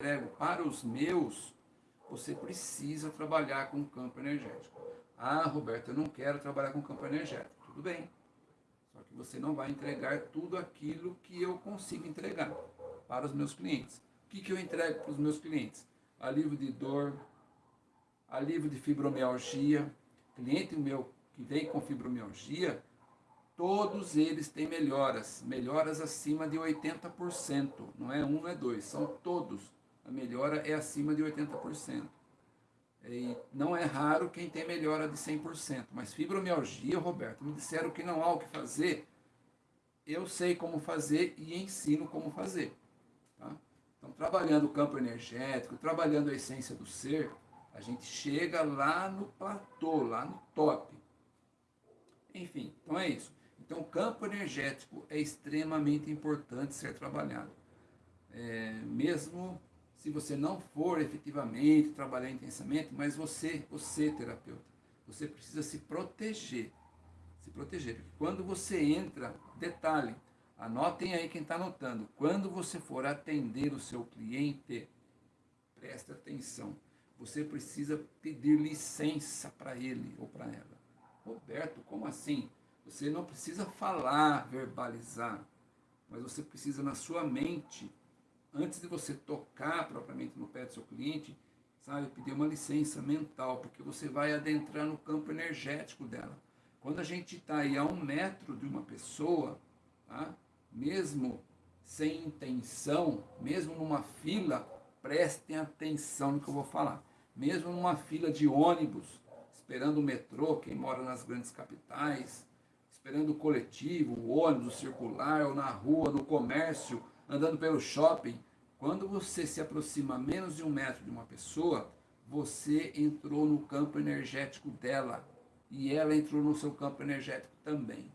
entrego para os meus, você precisa trabalhar com campo energético. Ah, Roberto, eu não quero trabalhar com campo energético. Tudo bem. Só que você não vai entregar tudo aquilo que eu consigo entregar para os meus clientes. O que, que eu entrego para os meus clientes? Alívio de dor, alívio de fibromialgia. Cliente meu que vem com fibromialgia, todos eles têm melhoras, melhoras acima de 80%, não é um, não é dois, são todos. A melhora é acima de 80%. E não é raro quem tem melhora de 100%, mas fibromialgia, Roberto, me disseram que não há o que fazer. Eu sei como fazer e ensino como fazer. Tá? Então, trabalhando o campo energético, trabalhando a essência do ser, a gente chega lá no platô, lá no top. Enfim, então é isso. Então, o campo energético é extremamente importante ser trabalhado. É, mesmo se você não for efetivamente trabalhar intensamente, mas você, você terapeuta, você precisa se proteger. Se proteger. Porque quando você entra, detalhe, anotem aí quem está anotando, quando você for atender o seu cliente, preste atenção, você precisa pedir licença para ele ou para ela. Roberto, como assim? Você não precisa falar, verbalizar, mas você precisa na sua mente, antes de você tocar propriamente no pé do seu cliente, sabe, pedir uma licença mental, porque você vai adentrar no campo energético dela. Quando a gente está aí a um metro de uma pessoa, tá? mesmo sem intenção, mesmo numa fila, prestem atenção no que eu vou falar. Mesmo numa fila de ônibus, esperando o metrô, quem mora nas grandes capitais, esperando o coletivo, o ônibus, circular, ou na rua, no comércio, andando pelo shopping. Quando você se aproxima menos de um metro de uma pessoa, você entrou no campo energético dela e ela entrou no seu campo energético também.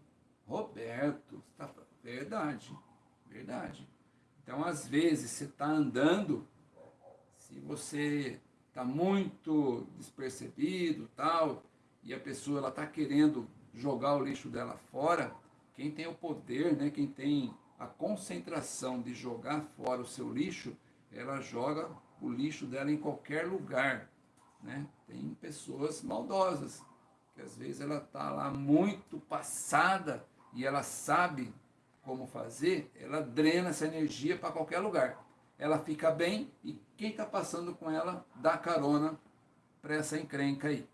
Roberto, tá... verdade, verdade. Então, às vezes, você está andando, se você está muito despercebido, tal, e a pessoa está querendo jogar o lixo dela fora, quem tem o poder, né, quem tem a concentração de jogar fora o seu lixo, ela joga o lixo dela em qualquer lugar. Né? Tem pessoas maldosas, que às vezes ela está lá muito passada e ela sabe como fazer, ela drena essa energia para qualquer lugar ela fica bem e quem está passando com ela dá carona para essa encrenca aí.